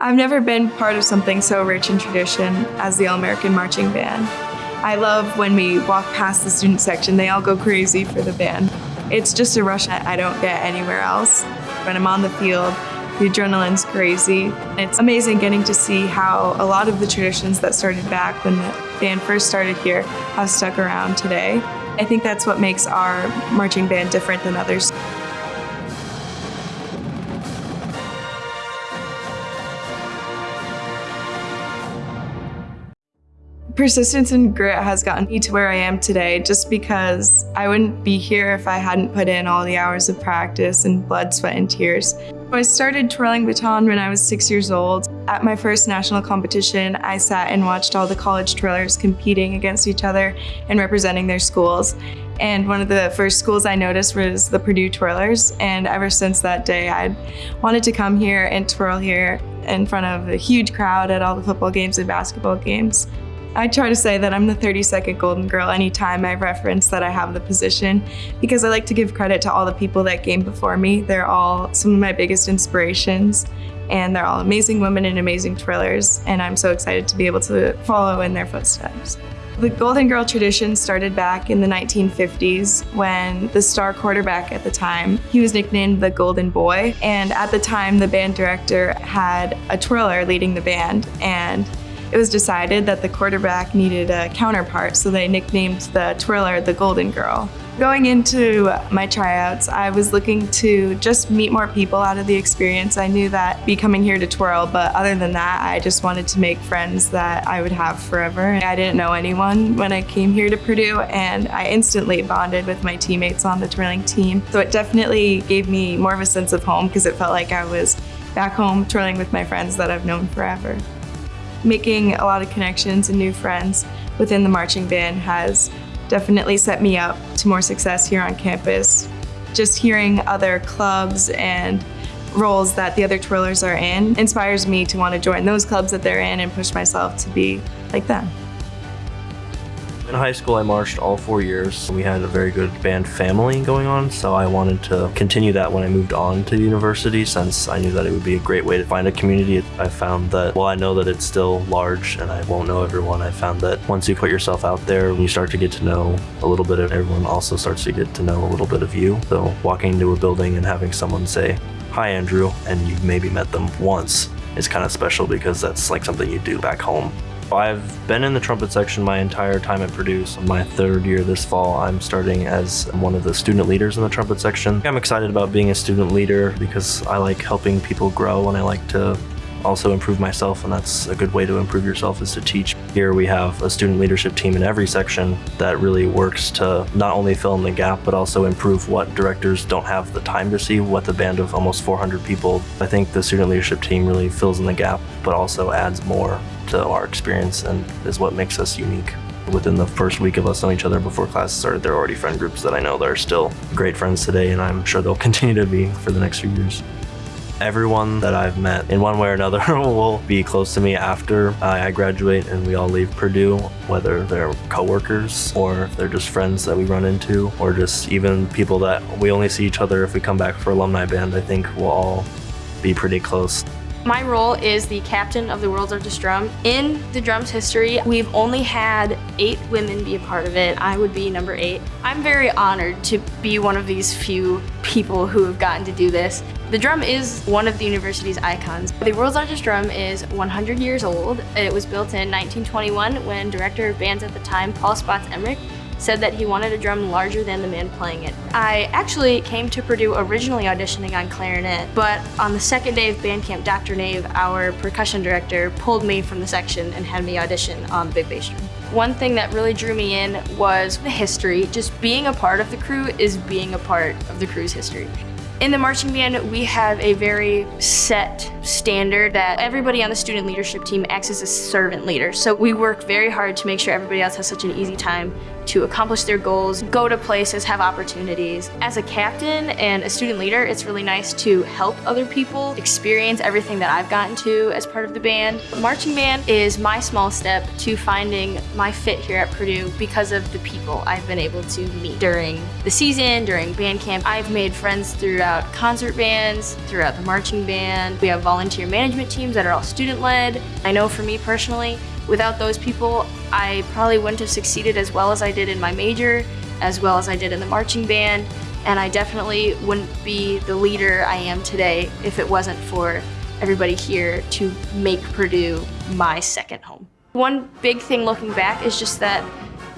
I've never been part of something so rich in tradition as the All-American Marching Band. I love when we walk past the student section, they all go crazy for the band. It's just a rush that I don't get anywhere else. When I'm on the field, the adrenaline's crazy. It's amazing getting to see how a lot of the traditions that started back when the band first started here have stuck around today. I think that's what makes our marching band different than others. Persistence and grit has gotten me to where I am today just because I wouldn't be here if I hadn't put in all the hours of practice and blood, sweat, and tears. I started twirling baton when I was six years old. At my first national competition, I sat and watched all the college twirlers competing against each other and representing their schools. And one of the first schools I noticed was the Purdue Twirlers. And ever since that day, I wanted to come here and twirl here in front of a huge crowd at all the football games and basketball games. I try to say that I'm the 32nd Golden Girl anytime I reference that I have the position because I like to give credit to all the people that came before me. They're all some of my biggest inspirations and they're all amazing women and amazing twirlers and I'm so excited to be able to follow in their footsteps. The Golden Girl tradition started back in the 1950s when the star quarterback at the time, he was nicknamed the Golden Boy. And at the time, the band director had a twirler leading the band. And it was decided that the quarterback needed a counterpart, so they nicknamed the twirler the Golden Girl. Going into my tryouts, I was looking to just meet more people out of the experience. I knew that be coming here to twirl, but other than that, I just wanted to make friends that I would have forever. I didn't know anyone when I came here to Purdue, and I instantly bonded with my teammates on the twirling team. So it definitely gave me more of a sense of home because it felt like I was back home twirling with my friends that I've known forever making a lot of connections and new friends within the marching band has definitely set me up to more success here on campus. Just hearing other clubs and roles that the other twirlers are in inspires me to want to join those clubs that they're in and push myself to be like them. In high school, I marched all four years. We had a very good band family going on, so I wanted to continue that when I moved on to university since I knew that it would be a great way to find a community. I found that, while I know that it's still large and I won't know everyone, I found that once you put yourself out there, you start to get to know a little bit of everyone also starts to get to know a little bit of you. So walking into a building and having someone say, hi Andrew, and you've maybe met them once is kind of special because that's like something you do back home I've been in the trumpet section my entire time at Purdue. So my third year this fall, I'm starting as one of the student leaders in the trumpet section. I'm excited about being a student leader because I like helping people grow and I like to also improve myself and that's a good way to improve yourself is to teach. Here we have a student leadership team in every section that really works to not only fill in the gap but also improve what directors don't have the time to see what the band of almost 400 people. I think the student leadership team really fills in the gap but also adds more to our experience and is what makes us unique. Within the first week of us knowing each other before class started, there are already friend groups that I know that are still great friends today, and I'm sure they'll continue to be for the next few years. Everyone that I've met in one way or another will be close to me after I graduate and we all leave Purdue, whether they're coworkers or they're just friends that we run into or just even people that we only see each other if we come back for alumni band. I think we'll all be pretty close. My role is the captain of the World's Largest Drum. In the drum's history, we've only had eight women be a part of it. I would be number eight. I'm very honored to be one of these few people who have gotten to do this. The drum is one of the university's icons. The world's largest drum is 100 years old. It was built in 1921 when director of bands at the time, Paul Spotts Emrick, said that he wanted a drum larger than the man playing it. I actually came to Purdue originally auditioning on clarinet, but on the second day of band camp, Dr. Nave, our percussion director, pulled me from the section and had me audition on the big bass drum. One thing that really drew me in was the history. Just being a part of the crew is being a part of the crew's history. In the marching band, we have a very set standard that everybody on the student leadership team acts as a servant leader. So we work very hard to make sure everybody else has such an easy time to accomplish their goals, go to places, have opportunities. As a captain and a student leader, it's really nice to help other people experience everything that I've gotten to as part of the band. Marching band is my small step to finding my fit here at Purdue because of the people I've been able to meet during the season, during band camp. I've made friends throughout concert bands, throughout the marching band. We have volunteers volunteer management teams that are all student led. I know for me personally, without those people, I probably wouldn't have succeeded as well as I did in my major, as well as I did in the marching band, and I definitely wouldn't be the leader I am today if it wasn't for everybody here to make Purdue my second home. One big thing looking back is just that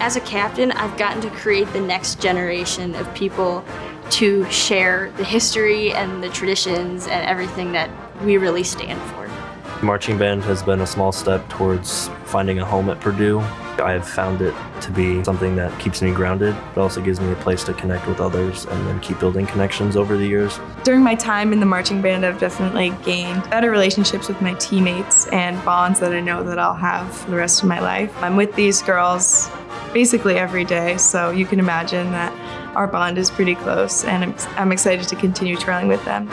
as a captain, I've gotten to create the next generation of people to share the history and the traditions and everything that we really stand for. Marching band has been a small step towards finding a home at Purdue. I have found it to be something that keeps me grounded, but also gives me a place to connect with others and then keep building connections over the years. During my time in the marching band, I've definitely gained better relationships with my teammates and bonds that I know that I'll have for the rest of my life. I'm with these girls basically every day, so you can imagine that our bond is pretty close and I'm, I'm excited to continue trailing with them.